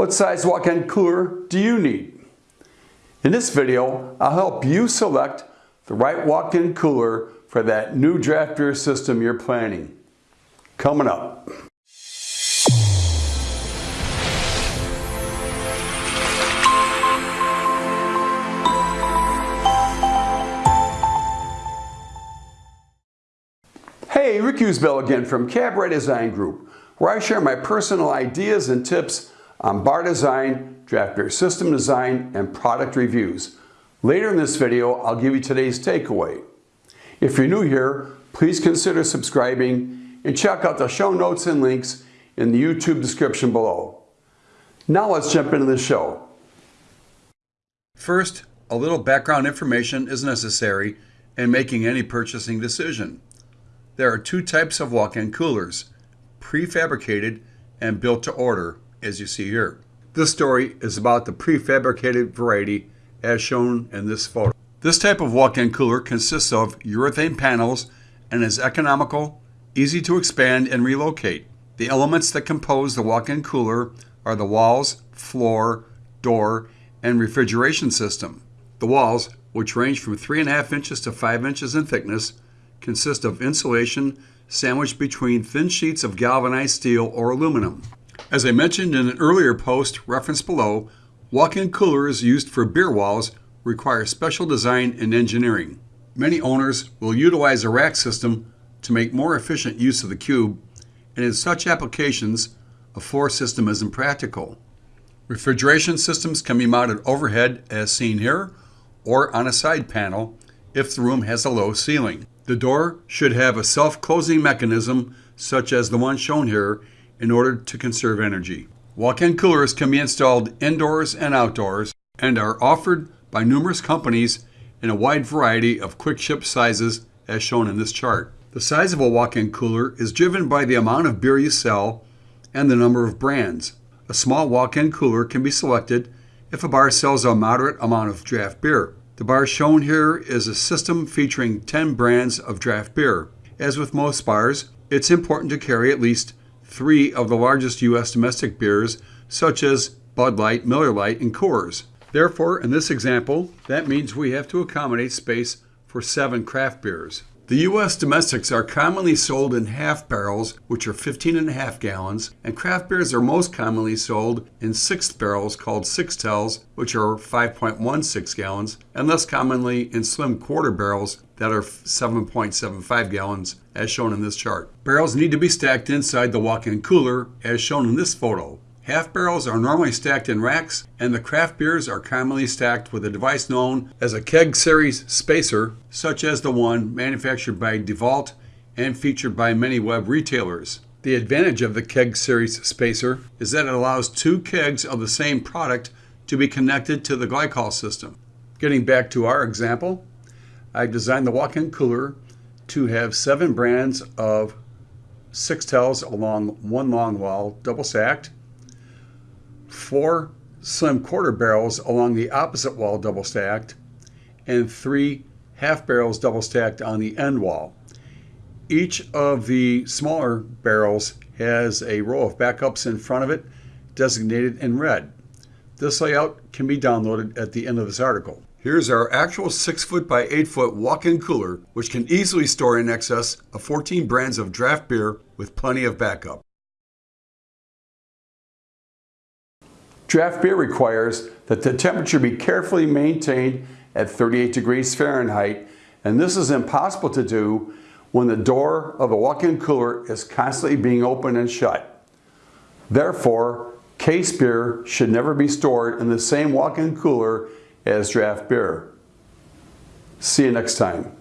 What size walk-in cooler do you need? In this video, I'll help you select the right walk-in cooler for that new draft beer system you're planning. Coming up. Hey, Bill Eusebio again from Cabaret Design Group, where I share my personal ideas and tips on bar design, draft beer system design, and product reviews. Later in this video, I'll give you today's takeaway. If you're new here, please consider subscribing and check out the show notes and links in the YouTube description below. Now let's jump into the show. First, a little background information is necessary in making any purchasing decision. There are two types of walk-in coolers, prefabricated and built to order, as you see here. This story is about the prefabricated variety as shown in this photo. This type of walk-in cooler consists of urethane panels and is economical, easy to expand and relocate. The elements that compose the walk-in cooler are the walls, floor, door, and refrigeration system. The walls, which range from 3.5 inches to 5 inches in thickness, consist of insulation sandwiched between thin sheets of galvanized steel or aluminum. As I mentioned in an earlier post referenced below, walk-in coolers used for beer walls require special design and engineering. Many owners will utilize a rack system to make more efficient use of the cube, and in such applications, a floor system is impractical. Refrigeration systems can be mounted overhead as seen here, or on a side panel if the room has a low ceiling. The door should have a self-closing mechanism such as the one shown here in order to conserve energy. Walk-in coolers can be installed indoors and outdoors and are offered by numerous companies in a wide variety of quick ship sizes as shown in this chart. The size of a walk-in cooler is driven by the amount of beer you sell and the number of brands. A small walk-in cooler can be selected if a bar sells a moderate amount of draft beer. The bar shown here is a system featuring 10 brands of draft beer. As with most bars, it's important to carry at least three of the largest U.S. domestic beers, such as Bud Light, Miller Lite, and Coors. Therefore, in this example, that means we have to accommodate space for seven craft beers. The U.S. domestics are commonly sold in half barrels, which are 15 and a half gallons, and craft beers are most commonly sold in sixth barrels called sixtels, which are 5.16 gallons, and less commonly in slim quarter barrels that are 7.75 gallons, as shown in this chart. Barrels need to be stacked inside the walk-in cooler, as shown in this photo. Half barrels are normally stacked in racks, and the craft beers are commonly stacked with a device known as a keg series spacer, such as the one manufactured by DeVault and featured by many web retailers. The advantage of the keg series spacer is that it allows two kegs of the same product to be connected to the glycol system. Getting back to our example, I designed the walk-in cooler to have seven brands of sixtels along one long wall, double stacked, four slim quarter barrels along the opposite wall double stacked, and three half barrels double stacked on the end wall. Each of the smaller barrels has a row of backups in front of it designated in red. This layout can be downloaded at the end of this article. Here's our actual 6 foot by 8 foot walk-in cooler, which can easily store in excess of 14 brands of draft beer with plenty of backup. Draft beer requires that the temperature be carefully maintained at 38 degrees Fahrenheit, and this is impossible to do when the door of the walk-in cooler is constantly being opened and shut. Therefore, case beer should never be stored in the same walk-in cooler as draft beer. See you next time.